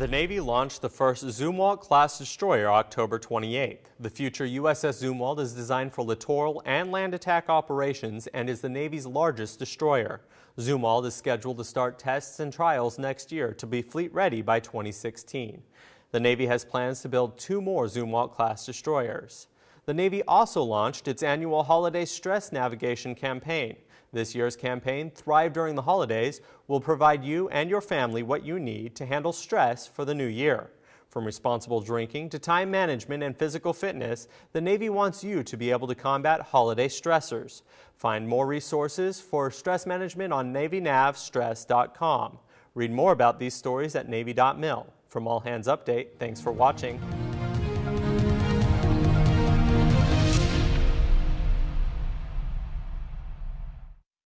The Navy launched the first Zumwalt class destroyer October 28th. The future USS Zumwalt is designed for littoral and land attack operations and is the Navy's largest destroyer. Zumwalt is scheduled to start tests and trials next year to be fleet ready by 2016. The Navy has plans to build two more Zumwalt class destroyers. The Navy also launched its annual holiday stress navigation campaign. This year's campaign, Thrive During the Holidays, will provide you and your family what you need to handle stress for the new year. From responsible drinking to time management and physical fitness, the Navy wants you to be able to combat holiday stressors. Find more resources for stress management on NavyNavStress.com. Read more about these stories at Navy.mil. From All Hands Update, thanks for watching.